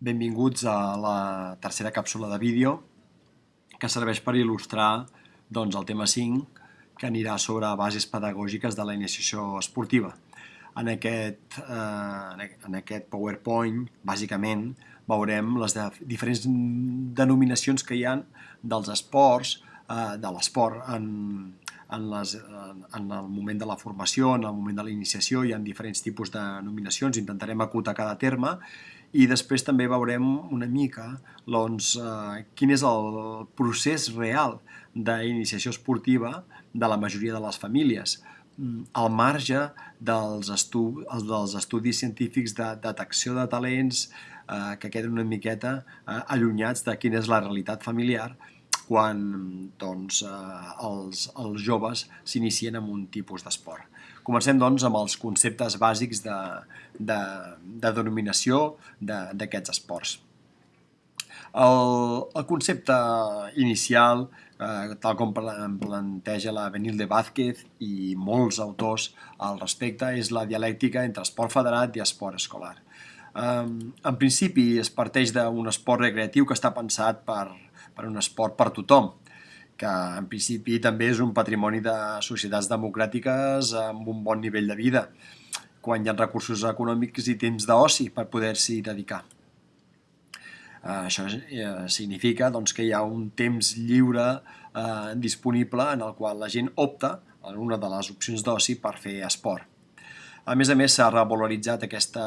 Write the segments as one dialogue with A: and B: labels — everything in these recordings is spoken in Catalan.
A: Benvinguts a la tercera càpsula de vídeo que serveix per il·lustrar doncs, el tema 5 que anirà sobre bases pedagògiques de la iniciació esportiva. En aquest, eh, en aquest PowerPoint, bàsicament, veurem les de, diferents denominacions que hi ha dels esports, eh, de l'esport en, en, les, en el moment de la formació, en el moment de la iniciació, hi ha diferents tipus de denominacions, intentarem acotar cada terme i després també veurem una mica doncs, eh, quin és el procés real d'iniciació esportiva de la majoria de les famílies mm, al marge dels, estu dels estudis científics de detecció de talents eh, que queden una miqueta eh, allunyats de quina és la realitat familiar quan doncs, eh, els, els joves s'inicien en un tipus d'esport. Comencem doncs amb els conceptes bàsics de, de, de denominació d'aquests esports. El, el concepte inicial, eh, tal com planteja la Benil de Vázquez i molts autors al respecte, és la dialèctica entre esport federat i esport escolar. Eh, en principi es parteix d'un esport recreatiu que està pensat per, per un esport per tothom, que en principi també és un patrimoni de societats democràtiques amb un bon nivell de vida, quan hi ha recursos econòmics i temps d'oci per poder-s'hi dedicar. Això uh, significa doncs, que hi ha un temps lliure uh, disponible en el qual la gent opta en una de les opcions d'oci per fer esport. A més a més, s'ha revaloritzat aquesta,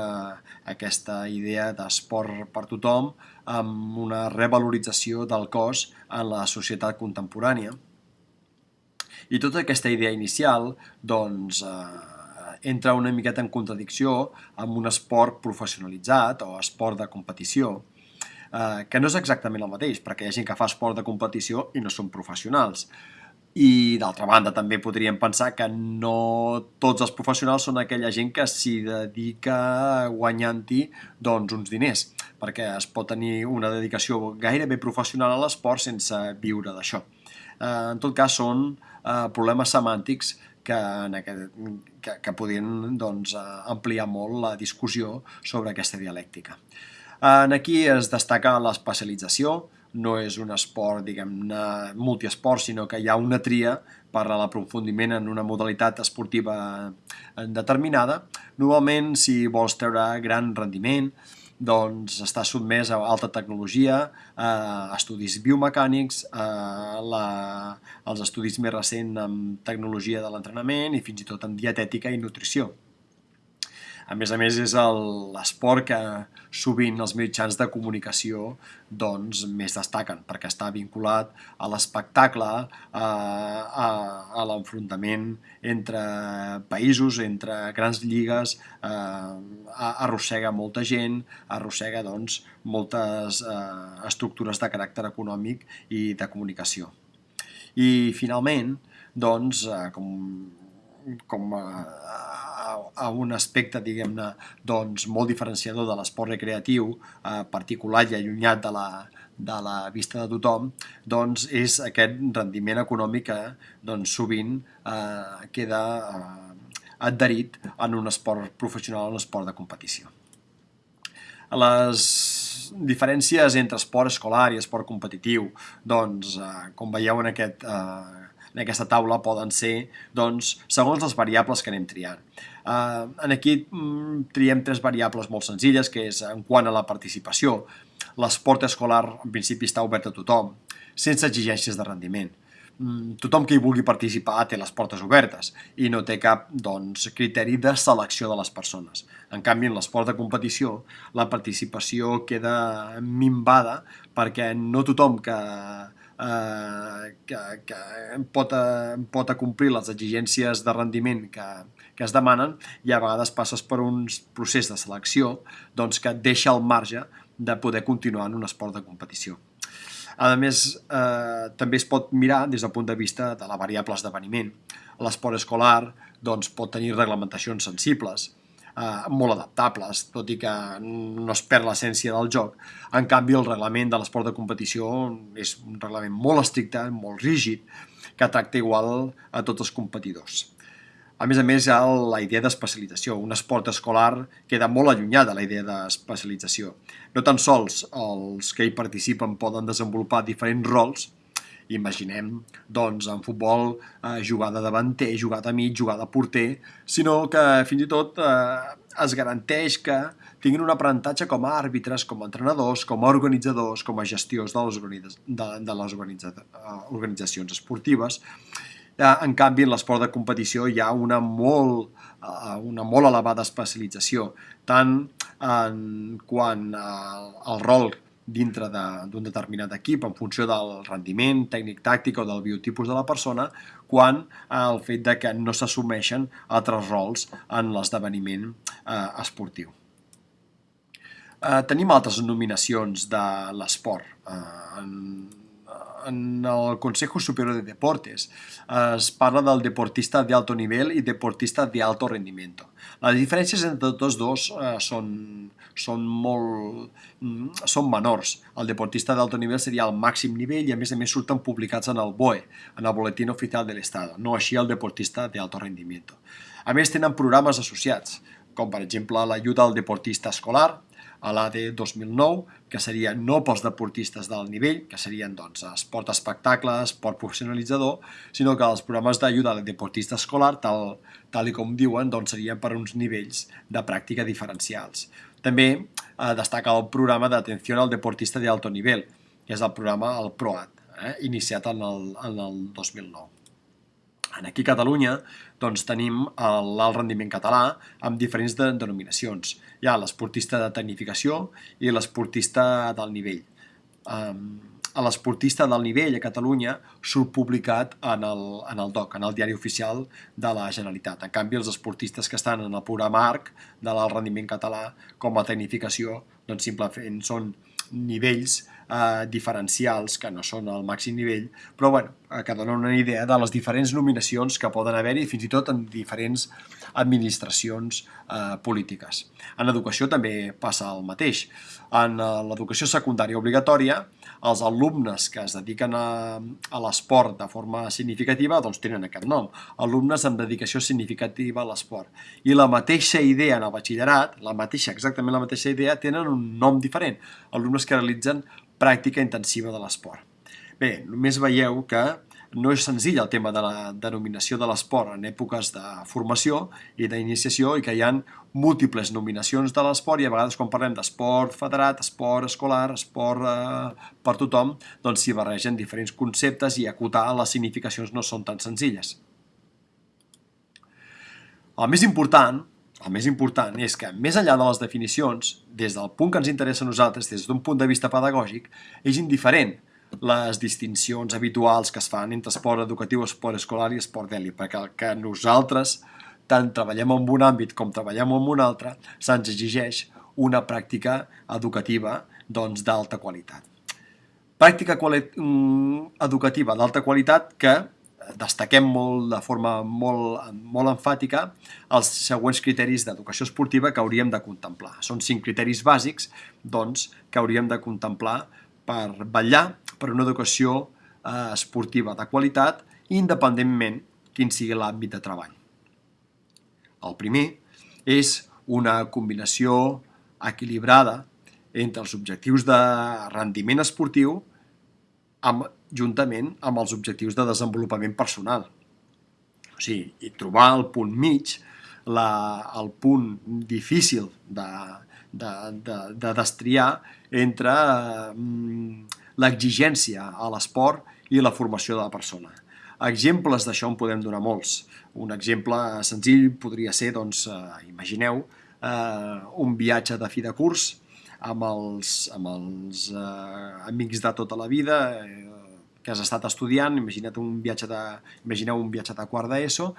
A: aquesta idea d'esport per tothom amb una revalorització del cos en la societat contemporània. I tota aquesta idea inicial doncs, eh, entra una miqueta en contradicció amb un esport professionalitzat o esport de competició, eh, que no és exactament el mateix, perquè hi ha gent que fa esport de competició i no són professionals. I d'altra banda també podríem pensar que no tots els professionals són aquella gent que s'hi dedica guanyant-hi doncs, uns diners, perquè es pot tenir una dedicació gairebé professional a l'esport sense viure d'això. Eh, en tot cas són eh, problemes semàntics que, en aquest, que, que podien doncs, eh, ampliar molt la discussió sobre aquesta dialèctica. En aquí es destaca l'especialització, no és un esport, diguem-ne, multiesport, sinó que hi ha una tria per a l'aprofundiment en una modalitat esportiva determinada. Normalment, si vols treure gran rendiment, doncs està sotmès a alta tecnologia, a estudis biomecànics, a la, als estudis més recents amb tecnologia de l'entrenament i fins i tot en dietètica i nutrició. A més a més, és l'esport que sovint els mitjans de comunicació doncs, més destaquen, perquè està vinculat a l'espectacle, a, a, a l'enfrontament entre països, entre grans lligues, eh, arrossega molta gent, arrossega doncs, moltes eh, estructures de caràcter econòmic i de comunicació. I finalment, doncs, eh, com, com eh, a un aspecte, diguem-ne, doncs, molt diferenciador de l'esport recreatiu, eh, particular i allunyat de la, de la vista de tothom, doncs és aquest rendiment econòmic que doncs, sovint eh, queda eh, adherit en un esport professional, en un esport de competició. Les diferències entre esport escolar i esport competitiu, doncs, eh, com veieu en aquest eh, en aquesta taula poden ser doncs, segons les variables que anem triant. Uh, en aquí mm, triem tres variables molt senzilles, que és en quant a la participació. L'esport escolar en principi està obert a tothom, sense exigències de rendiment. Mm, tothom que hi vulgui participar té les portes obertes i no té cap doncs, criteri de selecció de les persones. En canvi, en l'esport de competició, la participació queda minvada perquè no tothom que eh, que, que pot, eh, pot acomplir les exigències de rendiment que, que es demanen i a vegades passes per un procés de selecció doncs, que et deixa al marge de poder continuar en un esport de competició. A més, eh, també es pot mirar des del punt de vista de la variable esdeveniment. L'esport escolar doncs, pot tenir reglamentacions sensibles, eh, molt adaptables, tot i que no es perd l'essència del joc. En canvi, el reglament de l'esport de competició és un reglament molt estricte, molt rígid, que tracta igual a tots els competidors. A més a més, la idea d'especialització. Un esport escolar queda molt allunyat de la idea d'especialització. No tan sols els que hi participen poden desenvolupar diferents rols, imaginem, doncs, en futbol, eh, jugar de davanter, jugar de mig, jugar de porter, sinó que fins i tot eh, es garanteix que tinguin un aprenentatge com a àrbitres, com a entrenadors, com a organitzadors, com a gestiors de les, organitza de, de les eh, organitzacions esportives, Eh, en canvi, en l'esport de competició hi ha una molt, eh, una molt elevada especialització, tant en quant al rol dintre d'un de, determinat equip en funció del rendiment tècnic-tàctic o del biotipus de la persona, quan el fet de que no s'assumeixen altres rols en l'esdeveniment eh, esportiu. Eh, tenim altres nominacions de l'esport. Eh, en en el Consejo Superior de Deportes es parla del deportista de alto nivel i deportista de alto rendimiento. Les diferències entre tots dos eh, són, són molt mm, són menors. El deportista d'alto nivell seria el màxim nivell i a més a més surten publicats en el BOE, en el Boletín Oficial de l'Estat, no així el deportista de alto rendimiento. A més tenen programes associats, com per exemple l'ajuda al deportista escolar, a l'AD 2009, que seria no pels deportistes del nivell, que serien doncs, esport espectacle, esport professionalitzador, sinó que els programes d'ajuda al deportista escolar, tal, tal i com diuen, doncs, serien per uns nivells de pràctica diferencials. També eh, destaca el programa d'atenció al deportista de alto nivell, que és el programa el PROAT, eh, iniciat en el, en el 2009. Aquí a Catalunya doncs, tenim l'alt rendiment català amb diferents de, denominacions. Hi ha l'esportista de tecnificació i l'esportista del nivell. Um, a l'esportista del nivell a Catalunya surt publicat en el, en el DOC, en el diari oficial de la Generalitat. En canvi, els esportistes que estan en el programa ARC de l'alt rendiment català com a tecnificació doncs simplement són nivells eh, diferencials que no són el màxim nivell, però bueno, eh, que donen una idea de les diferents nominacions que poden haver-hi fins i tot en diferents administracions eh, polítiques. En educació també passa el mateix. En eh, l'educació secundària obligatòria, els alumnes que es dediquen a, a l'esport de forma significativa doncs tenen aquest nom, alumnes amb dedicació significativa a l'esport. I la mateixa idea en el batxillerat, la mateixa, exactament la mateixa idea, tenen un nom diferent, alumnes que realitzen pràctica intensiva de l'esport. Bé, només veieu que no és senzill el tema de la denominació de l'esport en èpoques de formació i d'iniciació i que hi ha múltiples nominacions de l'esport i a vegades quan parlem d'esport federat, esport escolar, esport eh, per tothom, doncs s'hi barregen diferents conceptes i acotar les significacions no són tan senzilles. El més important, el més important és que, més enllà de les definicions, des del punt que ens interessa a nosaltres, des d'un punt de vista pedagògic, és indiferent les distincions habituals que es fan entre esport educatiu, esport escolar i esport d'èlit, perquè el que nosaltres tant treballem en un àmbit com treballem en un altre, se'ns exigeix una pràctica educativa doncs, d'alta qualitat. Pràctica quali mm, educativa d'alta qualitat que destaquem molt de forma molt, molt enfàtica els següents criteris d'educació esportiva que hauríem de contemplar. Són cinc criteris bàsics doncs, que hauríem de contemplar per vetllar per una educació eh, esportiva de qualitat, independentment quin sigui l'àmbit de treball. El primer és una combinació equilibrada entre els objectius de rendiment esportiu amb, juntament amb els objectius de desenvolupament personal. O sigui, i trobar el punt mig, la, el punt difícil de, de, de, de destriar entre eh, l'exigència a l'esport i la formació de la persona. Exemples d'això en podem donar molts. Un exemple senzill podria ser, doncs, eh, imagineu, eh, un viatge de fi de curs amb els, amb els eh, amics de tota la vida eh, que has estat estudiant, imagina't un viatge de, imagineu un viatge de quart d'ESO,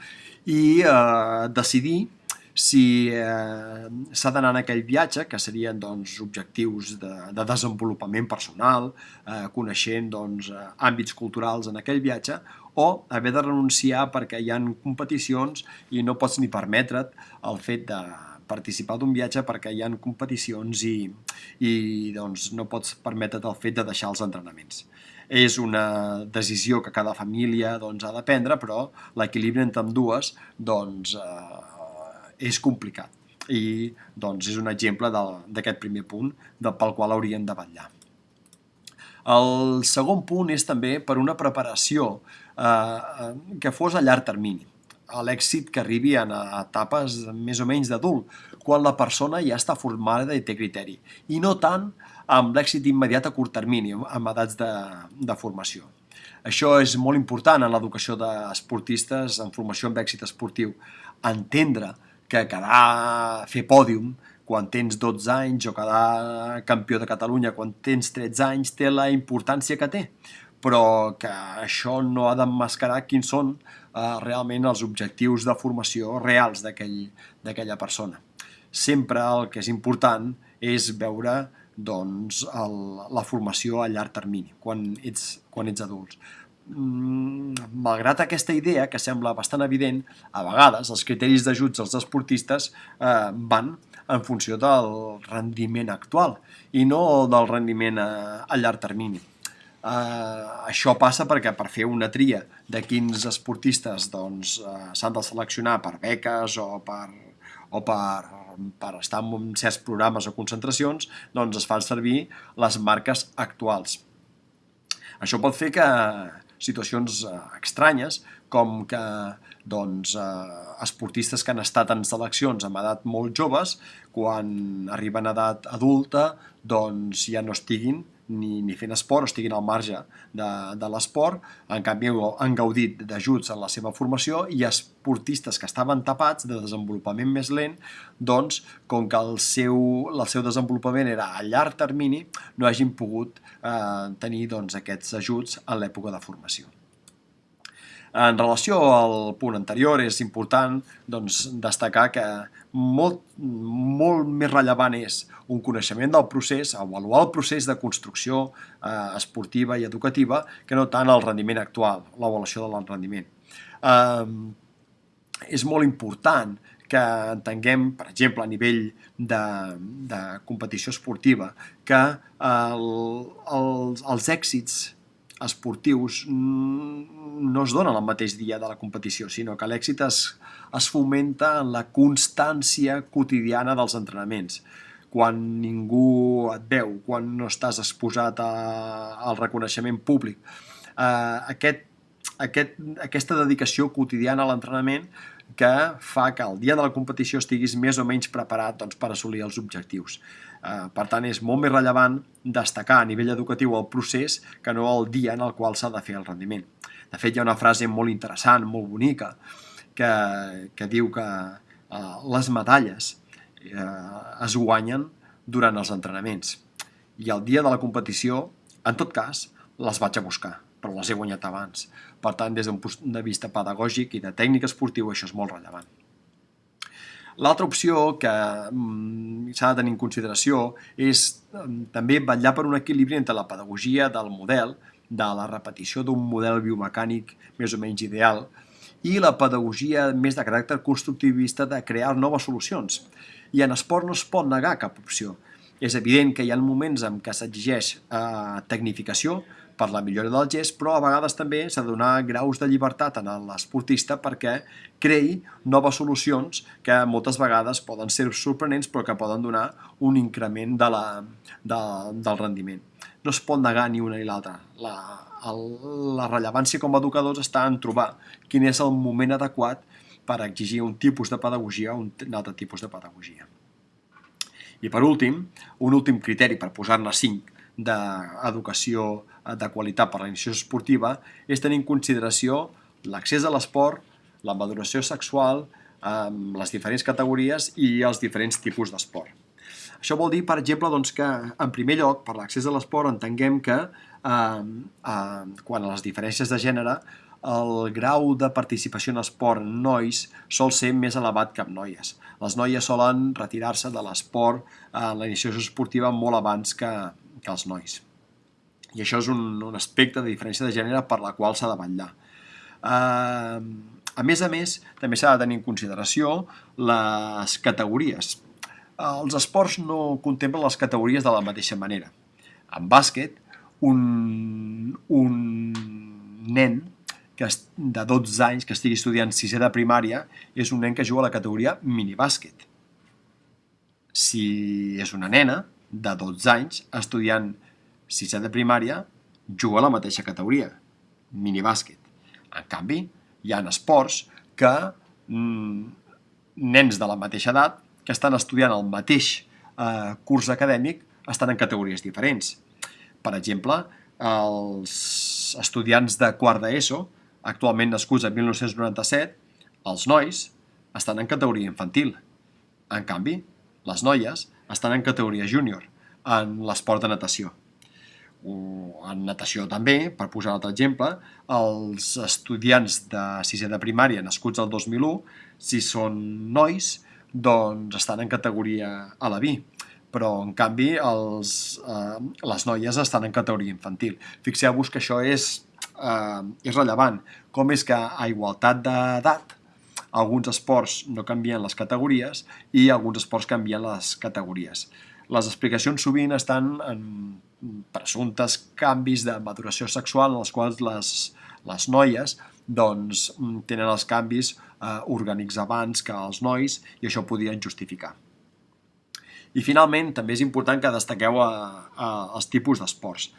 A: i eh, decidir si eh, s'ha d'anar en aquell viatge, que serien doncs, objectius de, de desenvolupament personal, eh, coneixent doncs, àmbits culturals en aquell viatge, o haver de renunciar perquè hi han competicions i no pots ni permetre't el fet de participar d'un viatge perquè hi han competicions i, i doncs, no pots permetre't el fet de deixar els entrenaments. és una decisió que cada família doncs, ha de prendre, però l'equilibri entre amb dues doncs, eh, és complicat. I doncs, és un exemple d'aquest primer punt del pel qual hauríem de vetllar. El segon punt és també per una preparació eh, eh que fos a llarg termini a l'èxit que arribi en etapes més o menys d'adult, quan la persona ja està formada i té criteri, i no tant amb l'èxit immediat a curt termini, amb edats de, de formació. Això és molt important en l'educació d'esportistes en formació amb èxit esportiu. Entendre que quedar, fer pòdium quan tens 12 anys o quedar campió de Catalunya quan tens 13 anys té la importància que té, però que això no ha d'emmascarar quins són eh, realment els objectius de formació reals d'aquella persona. Sempre el que és important és veure doncs, el, la formació a llarg termini, quan ets, quan ets adults. Mm, malgrat aquesta idea, que sembla bastant evident, a vegades els criteris d'ajuts als esportistes eh, van en funció del rendiment actual i no del rendiment a, a llarg termini. Eh, això passa perquè per fer una tria de quins esportistes doncs, eh, s'han de seleccionar per beques o per, o per, per estar en certs programes o concentracions, doncs es fan servir les marques actuals. Això pot fer que situacions eh, estranyes, com que doncs, eh, esportistes que han estat en seleccions amb edat molt joves, quan arriben a edat adulta, doncs ja no estiguin ni, ni fent esport o estiguin al marge de, de l'esport, en canvi han gaudit d'ajuts en la seva formació i esportistes que estaven tapats de desenvolupament més lent, doncs, com que el seu, el seu desenvolupament era a llarg termini, no hagin pogut eh, tenir doncs, aquests ajuts en l'època de formació. En relació al punt anterior, és important doncs, destacar que molt, molt més rellevant és un coneixement del procés, avaluar el procés de construcció eh, esportiva i educativa, que no tant el rendiment actual, l'avaluació del rendiment. Eh, és molt important que entenguem, per exemple, a nivell de, de competició esportiva, que el, els, els èxits esportius no es donen el mateix dia de la competició, sinó que l'èxit es, es fomenta en la constància quotidiana dels entrenaments. Quan ningú et veu, quan no estàs exposat a, al reconeixement públic. Eh, aquest, aquest, aquesta dedicació quotidiana a l'entrenament que fa que el dia de la competició estiguis més o menys preparat doncs, per assolir els objectius. Eh, per tant, és molt més rellevant destacar a nivell educatiu el procés que no el dia en el qual s'ha de fer el rendiment. De fet, hi ha una frase molt interessant, molt bonica, que, que diu que eh, les medalles eh, es guanyen durant els entrenaments i el dia de la competició, en tot cas, les vaig a buscar, però les he guanyat abans. Per tant, des d'un punt de vista pedagògic i de tècnica esportiva, això és molt rellevant. L'altra opció que mm, s'ha de tenir en consideració és mm, també vetllar per un equilibri entre la pedagogia del model, de la repetició d'un model biomecànic més o menys ideal, i la pedagogia més de caràcter constructivista de crear noves solucions. I en esport no es pot negar cap opció. És evident que hi ha moments en què s'exigeix eh, tecnificació, per la millora del gest, però a vegades també s'ha de donar graus de llibertat a l'esportista perquè creï noves solucions que moltes vegades poden ser sorprenents però que poden donar un increment de la, de, del rendiment. No es pot negar ni una ni l'altra. La, el, la rellevància com a educadors està en trobar quin és el moment adequat per exigir un tipus de pedagogia o un altre tipus de pedagogia. I per últim, un últim criteri per posar-ne cinc d'educació de qualitat per a la iniciació esportiva és tenir en consideració l'accés a l'esport, la maduració sexual, amb les diferents categories i els diferents tipus d'esport. Això vol dir, per exemple, doncs, que en primer lloc, per l'accés a l'esport, entenguem que eh, eh, quan a les diferències de gènere el grau de participació en esport en nois sol ser més elevat que en noies. Les noies solen retirar-se de l'esport en la iniciació esportiva molt abans que, que els nois. I això és un, un aspecte de diferència de gènere per la qual s'ha de vetllar. Uh, a més a més, també s'ha de tenir en consideració les categories. Els esports no contemplen les categories de la mateixa manera. En bàsquet, un, un nen que de 12 anys que estigui estudiant sisè de primària és un nen que juga a la categoria minibàsquet. Si és una nena de 12 anys estudiant sisè de primària, juga a la mateixa categoria, minibàsquet. En canvi, hi ha esports que mm, nens de la mateixa edat que estan estudiant el mateix eh, curs acadèmic estan en categories diferents. Per exemple, els estudiants de quart d'ESO, actualment nascuts en 1997, els nois estan en categoria infantil. En canvi, les noies estan en categoria júnior, en l'esport de natació. En natació també, per posar un altre exemple, els estudiants de sisè de primària nascuts el 2001, si són nois, doncs estan en categoria a la vi però en canvi els, eh, les noies estan en categoria infantil. Fixeu-vos que això és, eh, és rellevant. Com és que a igualtat d'edat alguns esports no canvien les categories i alguns esports canvien les categories. Les explicacions sovint estan en presumptes canvis de maduració sexual en els quals les, les noies doncs, tenen els canvis eh, orgànics abans que els nois i això podien justificar. I finalment, també és important que destaqueu a, a, els tipus d'esports.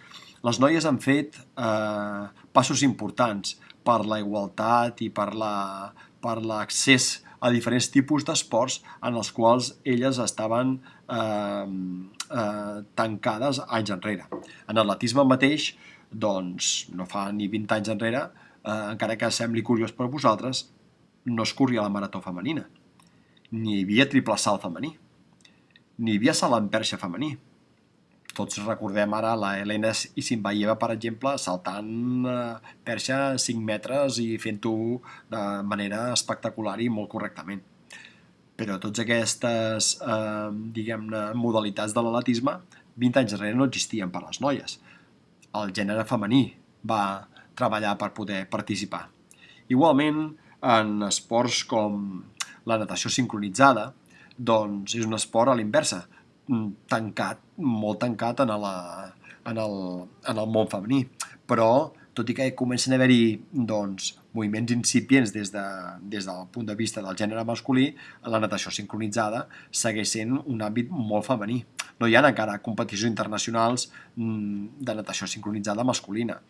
A: Les noies han fet eh, passos importants per la igualtat i per l'accés la, a diferents tipus d'esports en els quals elles estaven eh, eh, tancades anys enrere. En atletisme mateix, doncs, no fa ni 20 anys enrere, eh, encara que sembli curiós per vosaltres, no es corria la marató femenina, ni hi havia triple salt femení n'hi havia salt en perxa femení. Tots recordem ara la Helena Isimbaieva, per exemple, saltant eh, perxa 5 metres i fent-ho de manera espectacular i molt correctament. Però tots aquestes, eh, diguem-ne, modalitats de l'atletisme 20 anys darrere no existien per les noies. El gènere femení va treballar per poder participar. Igualment, en esports com la natació sincronitzada, doncs és un esport a l'inversa, mm, tancat, molt tancat en, la, en, el, en el món femení. Però, tot i que comencen a haver-hi doncs, moviments incipients des, de, des del punt de vista del gènere masculí, la natació sincronitzada segueix sent un àmbit molt femení. No hi ha encara competicions internacionals mm, de natació sincronitzada masculina.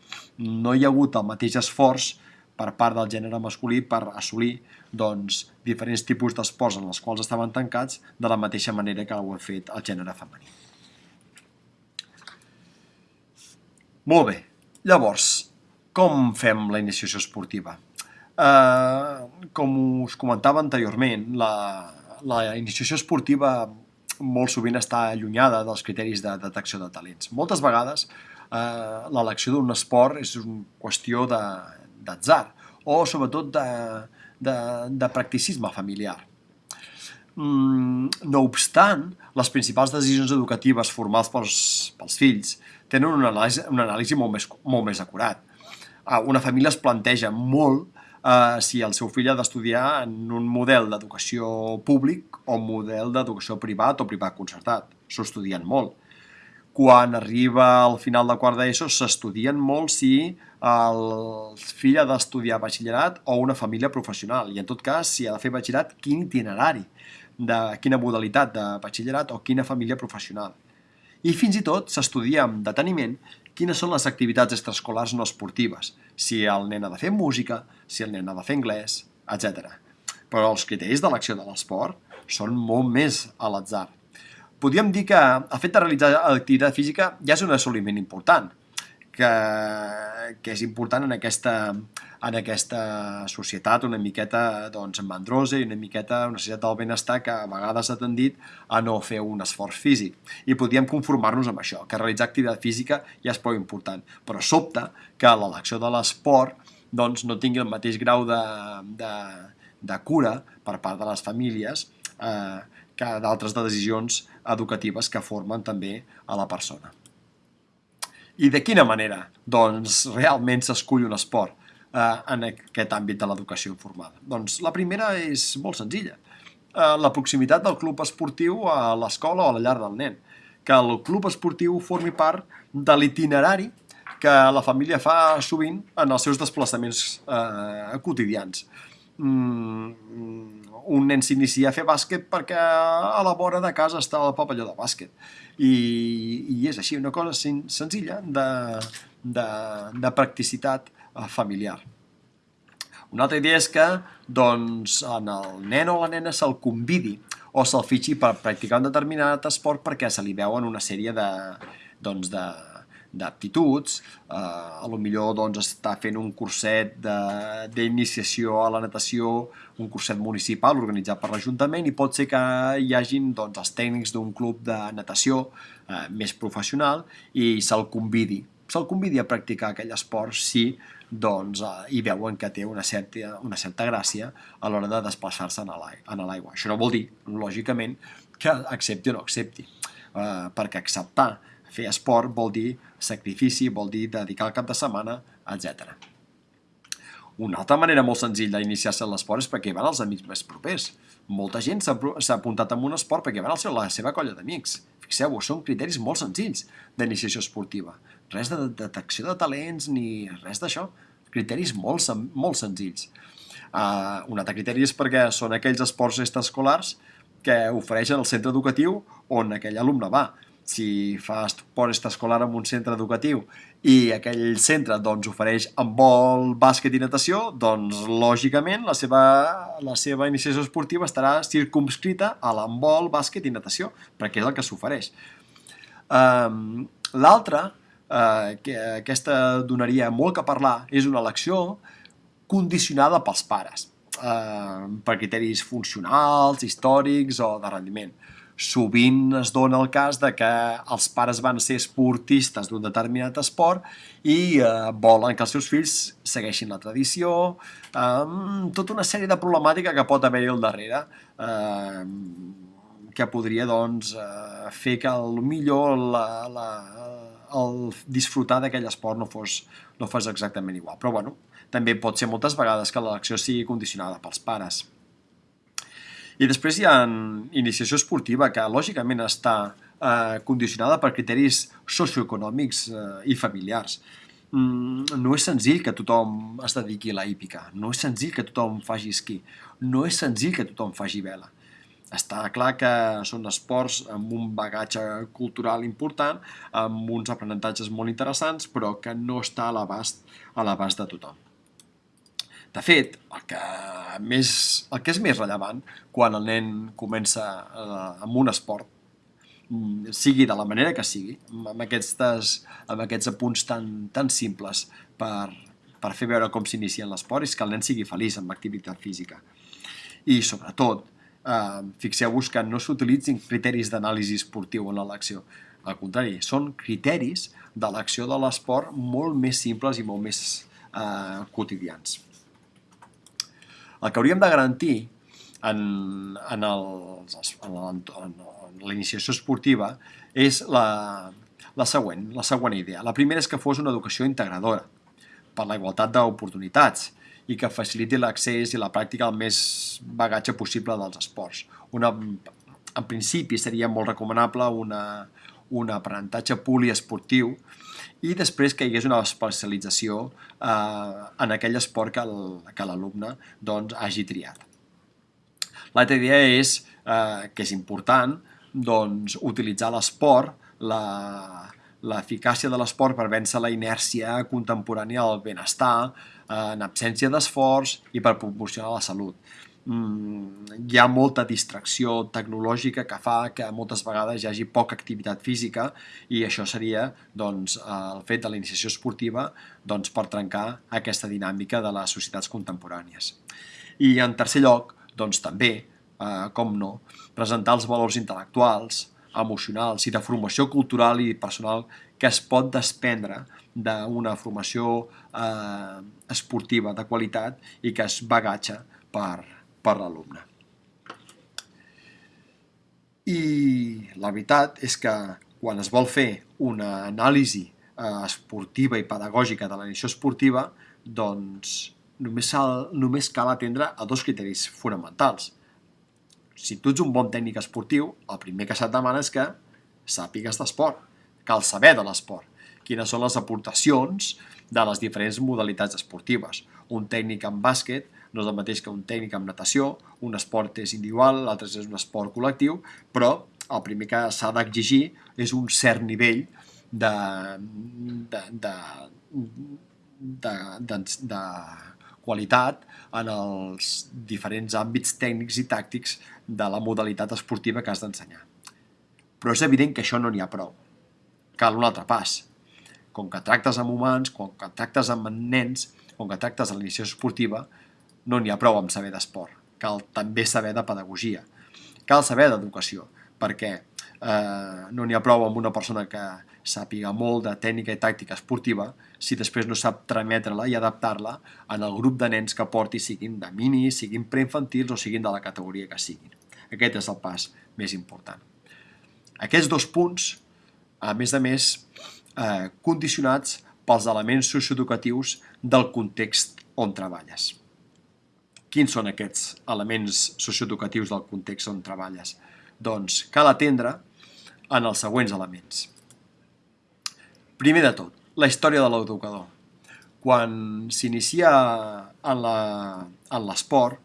A: No hi ha hagut el mateix esforç per part del gènere masculí per assolir doncs, diferents tipus d'esports en els quals estaven tancats de la mateixa manera que ho ha fet el gènere femení. Molt bé, llavors, com fem la iniciació esportiva? Eh, com us comentava anteriorment, la, la iniciació esportiva molt sovint està allunyada dels criteris de detecció de talents. Moltes vegades eh, l'elecció d'un esport és una qüestió d'atzar o sobretot de, de, de practicisme familiar. Mm, no obstant, les principals decisions educatives formals pels, pels fills tenen una anàlisi, una anàlisi molt, més, molt més acurat. Ah, una família es planteja molt eh, si el seu fill ha d'estudiar en un model d'educació públic o model d'educació privat o privat concertat. S'ho estudien molt quan arriba al final de quart d'ESO s'estudien molt si el fill ha d'estudiar batxillerat o una família professional i en tot cas si ha de fer batxillerat quin itinerari, de quina modalitat de batxillerat o quina família professional. I fins i tot s'estudia amb deteniment quines són les activitats extraescolars no esportives, si el nen ha de fer música, si el nen ha de fer anglès, etc. Però els criteris d'elecció de l'esport són molt més a l'atzar. Podríem dir que el fet de realitzar activitat física ja és un assoliment important, que, que és important en aquesta, en aquesta societat una miqueta doncs, mandrosa i una miqueta una societat del benestar que a vegades ha tendit a no fer un esforç físic. I podríem conformar-nos amb això, que realitzar activitat física ja és prou important. Però sobta que l'elecció de l'esport doncs, no tingui el mateix grau de, de, de cura per part de les famílies eh, que d'altres decisions educatives que formen també a la persona. I de quina manera, doncs, realment s'escull un esport eh, en aquest àmbit de l'educació informada? Doncs la primera és molt senzilla. Eh, la proximitat del club esportiu a l'escola o a la llar del nen. Que el club esportiu formi part de l'itinerari que la família fa sovint en els seus desplaçaments eh, quotidians. Mm, un nen s'inicia a fer bàsquet perquè a la vora de casa està el pavelló de bàsquet. I, i és així, una cosa senzilla de, de, de practicitat eh, familiar. Una altra idea és que doncs, en el nen o la nena se'l convidi o se'l fitxi per practicar un determinat esport perquè se li veuen una sèrie de, doncs, de, d'aptituds, eh, a lo millor doncs, està fent un curset d'iniciació a la natació, un curset municipal organitzat per l'Ajuntament i pot ser que hi hagin doncs, els tècnics d'un club de natació eh, més professional i se'l convidi. Se'l convidi a practicar aquell esport si doncs, eh, hi veuen que té una certa, una certa gràcia a l'hora de desplaçar-se en l'aigua. Això no vol dir, lògicament, que accepti o no accepti, eh, perquè acceptar fer esport vol dir sacrifici, vol dir dedicar el cap de setmana, etc. Una altra manera molt senzilla d'iniciar-se en l'esport és perquè van els amics més propers. Molta gent s'ha apuntat en un esport perquè van a la seva colla d'amics. Fixeu-vos, són criteris molt senzills d'iniciació esportiva. Res de detecció de talents ni res d'això. Criteris molt, molt senzills. Uh, un altre criteri és perquè són aquells esports extraescolars que ofereixen el centre educatiu on aquell alumne va si fa esport extraescolar en un centre educatiu i aquell centre doncs, ofereix handbol, bàsquet i natació, doncs lògicament la seva, la seva iniciació esportiva estarà circumscrita a l'handbol, bàsquet i natació, perquè és el que s'ofereix. Um, L'altra, uh, que aquesta donaria molt que parlar, és una elecció condicionada pels pares, uh, per criteris funcionals, històrics o de rendiment sovint es dona el cas de que els pares van ser esportistes d'un determinat esport i eh, volen que els seus fills segueixin la tradició, eh, tota una sèrie de problemàtica que pot haver-hi al darrere, eh, que podria doncs, eh, fer que el millor la, la, el disfrutar d'aquell esport no fos, no fos exactament igual. Però bueno, també pot ser moltes vegades que l'elecció sigui condicionada pels pares. I després hi ha iniciació esportiva, que lògicament està eh, condicionada per criteris socioeconòmics eh, i familiars. Mm, no és senzill que tothom es dediqui a la hípica, no és senzill que tothom faci esquí, no és senzill que tothom faci vela. Està clar que són esports amb un bagatge cultural important, amb uns aprenentatges molt interessants, però que no està a l'abast a l'abast de tothom. De fet, el que, més, el que és més rellevant quan el nen comença eh, amb un esport, mm, sigui de la manera que sigui, amb, aquestes, amb aquests apunts tan, tan simples per, per fer veure com s'inicia en l'esport, és que el nen sigui feliç amb l'activitat física. I, sobretot, eh, fixeu-vos que no s'utilitzin criteris d'anàlisi esportiu en l'elecció. Al contrari, són criteris de l'acció de l'esport molt més simples i molt més eh, quotidians. El que hauríem de garantir en, en, els, en, en, en la iniciació esportiva és la, la següent, la següent idea. La primera és que fos una educació integradora per la igualtat d'oportunitats i que faciliti l'accés i la pràctica al més bagatge possible dels esports. Una, en principi seria molt recomanable una, un aprenentatge poliesportiu i després que hi hagués una especialització eh, en aquell esport que l'alumne doncs, hagi triat. L'altra idea és eh, que és important doncs, utilitzar l'esport, l'eficàcia de l'esport per vèncer la inèrcia contemporània del benestar, eh, en absència d'esforç i per proporcionar la salut hi ha molta distracció tecnològica que fa que moltes vegades hi hagi poca activitat física i això seria doncs, el fet de la iniciació esportiva doncs, per trencar aquesta dinàmica de les societats contemporànies. I en tercer lloc, doncs també, eh, com no, presentar els valors intel·lectuals, emocionals i de formació cultural i personal que es pot desprendre d'una formació eh, esportiva de qualitat i que es bagatja per, per l'alumne. I la veritat és que quan es vol fer una anàlisi eh, esportiva i pedagògica de la esportiva, doncs només, només cal atendre a dos criteris fonamentals. Si tu ets un bon tècnic esportiu, el primer que se't demana és que sàpigues d'esport, cal saber de l'esport. quines són les aportacions de les diferents modalitats esportives. Un tècnic en bàsquet no és el mateix que un tècnic en natació, un esport és individual, l'altre és un esport col·lectiu, però el primer que s'ha d'exigir és un cert nivell de, de, de, de, de, de qualitat en els diferents àmbits tècnics i tàctics de la modalitat esportiva que has d'ensenyar. Però és evident que això no n'hi ha prou. Cal un altre pas. Com que tractes amb humans, com que tractes amb nens, com que tractes a l'iniciació esportiva, no n'hi ha prou amb saber d'esport. Cal també saber de pedagogia. Cal saber d'educació, perquè eh, no n'hi ha prou amb una persona que sàpiga molt de tècnica i tàctica esportiva si després no sap trametre-la i adaptar-la en el grup de nens que porti, siguin de mini, siguin preinfantils o siguin de la categoria que siguin. Aquest és el pas més important. Aquests dos punts, a més a més, eh, condicionats pels elements socioeducatius del context on treballes. Quins són aquests elements socioeducatius del context on treballes? Doncs cal atendre en els següents elements. Primer de tot, la història de l'educador. Quan s'inicia en l'esport,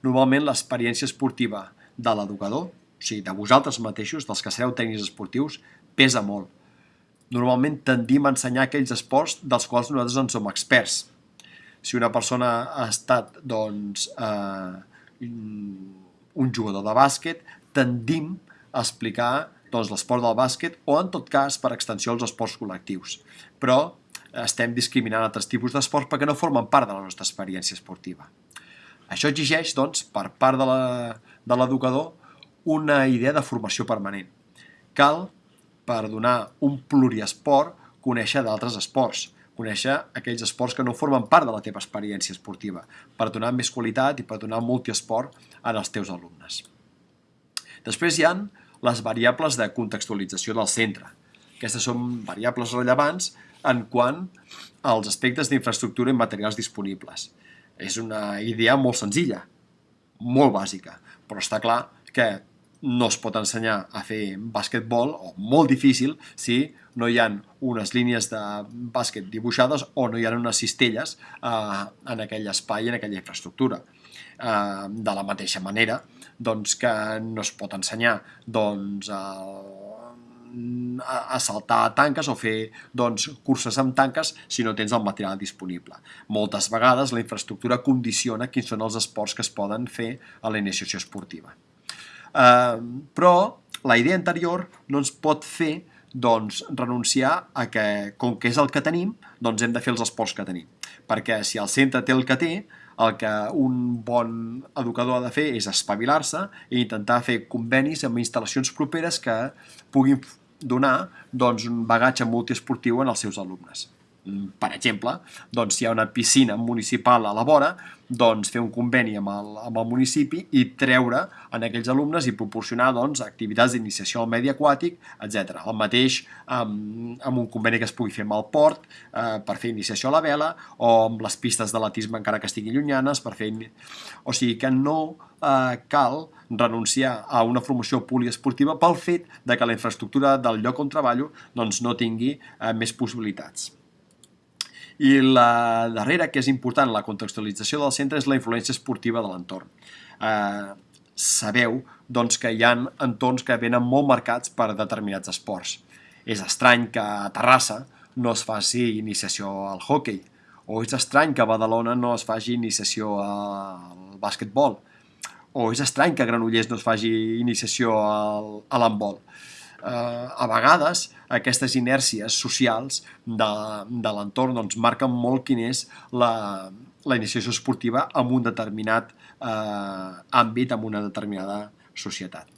A: normalment l'experiència esportiva de l'educador, o sigui, de vosaltres mateixos, dels que sereu tècnics esportius, pesa molt. Normalment tendim a ensenyar aquells esports dels quals nosaltres en som experts, si una persona ha estat doncs, eh, un jugador de bàsquet, tendim a explicar doncs, l'esport del bàsquet o, en tot cas, per extensió, els esports col·lectius. Però estem discriminant altres tipus d'esports perquè no formen part de la nostra experiència esportiva. Això exigeix, doncs, per part de l'educador, una idea de formació permanent. Cal, per donar un pluriesport, conèixer d'altres esports, conèixer aquells esports que no formen part de la teva experiència esportiva, per donar més qualitat i per donar multiesport als teus alumnes. Després hi han les variables de contextualització del centre. Aquestes són variables rellevants en quant als aspectes d'infraestructura i materials disponibles. És una idea molt senzilla, molt bàsica, però està clar que no es pot ensenyar a fer bàsquetbol, o molt difícil, si no hi han unes línies de bàsquet dibuixades o no hi ha unes cistelles eh, en aquell espai, en aquella infraestructura. Eh, de la mateixa manera doncs, que no es pot ensenyar doncs, a, a saltar tanques o fer doncs, curses amb tanques si no tens el material disponible. Moltes vegades la infraestructura condiciona quins són els esports que es poden fer a la iniciació esportiva. Eh, però la idea anterior no ens pot fer doncs, renunciar a que, com que és el que tenim, doncs hem de fer els esports que tenim. Perquè si el centre té el que té, el que un bon educador ha de fer és espavilar-se i intentar fer convenis amb instal·lacions properes que puguin donar doncs, un bagatge multiesportiu en els seus alumnes. Per exemple, doncs, si hi ha una piscina municipal a la vora, doncs, fer un conveni amb el, amb el municipi i treure en aquells alumnes i proporcionar doncs, activitats d'iniciació al medi aquàtic, etc. El mateix amb, amb un conveni que es pugui fer amb el port eh, per fer iniciació a la vela o amb les pistes d'atletisme encara que estiguin llunyanes per fer... O sigui que no eh, cal renunciar a una formació poliesportiva pel fet de que la infraestructura del lloc on treballo doncs, no tingui eh, més possibilitats. I la darrera, que és important, la contextualització del centre, és la influència esportiva de l'entorn. Eh, sabeu doncs, que hi ha entorns que venen molt marcats per determinats esports. És estrany que a Terrassa no es faci iniciació al hockey, o és estrany que a Badalona no es faci iniciació al bàsquetbol, o és estrany que a Granollers no es faci iniciació al, a l'handbol eh, a vegades aquestes inèrcies socials de, de l'entorn doncs, marquen molt quin és la, la iniciació esportiva en un determinat eh, àmbit, en una determinada societat.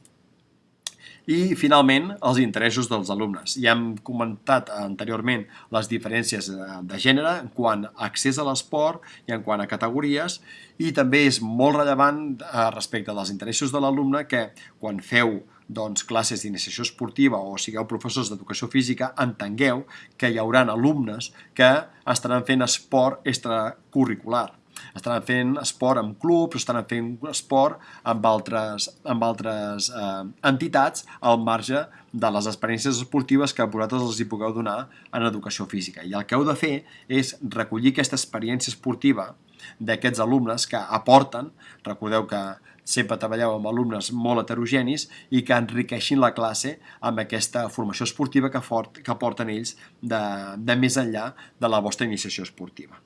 A: I, finalment, els interessos dels alumnes. Ja hem comentat anteriorment les diferències de gènere en quant a accés a l'esport i en quant a categories i també és molt rellevant eh, respecte dels interessos de l'alumne que quan feu doncs, classes d'iniciació esportiva o sigueu professors d'educació física, entengueu que hi haurà alumnes que estaran fent esport extracurricular. Estaran fent esport amb clubs, estaran fent esport amb altres, amb altres eh, entitats al marge de les experiències esportives que vosaltres els hi pugueu donar en educació física. I el que heu de fer és recollir aquesta experiència esportiva d'aquests alumnes que aporten, recordeu que sempre treballeu amb alumnes molt heterogenis i que enriqueixin la classe amb aquesta formació esportiva que, fort, que porten ells de, de més enllà de la vostra iniciació esportiva.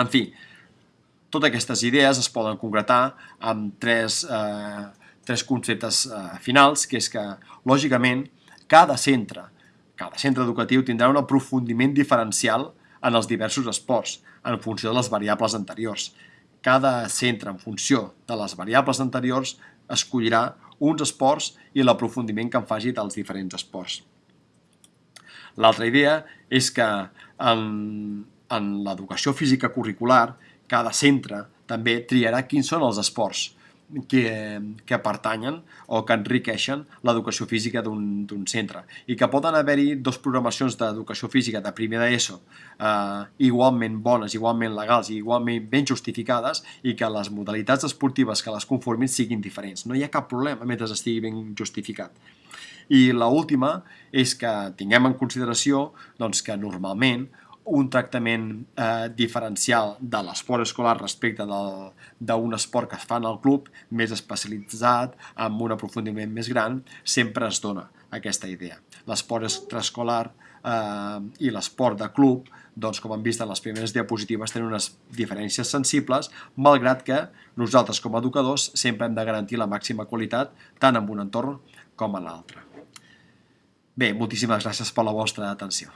A: En fi, totes aquestes idees es poden concretar amb tres, eh, tres conceptes eh, finals, que és que, lògicament, cada centre, cada centre educatiu tindrà un aprofundiment diferencial en els diversos esports, en funció de les variables anteriors cada centre, en funció de les variables anteriors, escollirà uns esports i l'aprofundiment que en faci dels diferents esports. L'altra idea és que en, en l'educació física curricular, cada centre també triarà quins són els esports que, que pertanyen o que enriqueixen l'educació física d'un centre i que poden haver-hi dos programacions d'educació física de primer d'ESO eh, igualment bones, igualment legals i igualment ben justificades i que les modalitats esportives que les conformin siguin diferents. No hi ha cap problema mentre estigui ben justificat. I l última és que tinguem en consideració doncs, que normalment un tractament eh, diferencial de l'esport escolar respecte d'un esport que es fa en el club, més especialitzat, amb un aprofundiment més gran, sempre es dona aquesta idea. L'esport extraescolar eh, i l'esport de club, doncs, com hem vist en les primeres diapositives, tenen unes diferències sensibles, malgrat que nosaltres com a educadors sempre hem de garantir la màxima qualitat tant en un entorn com en l'altre. Bé, moltíssimes gràcies per la vostra atenció.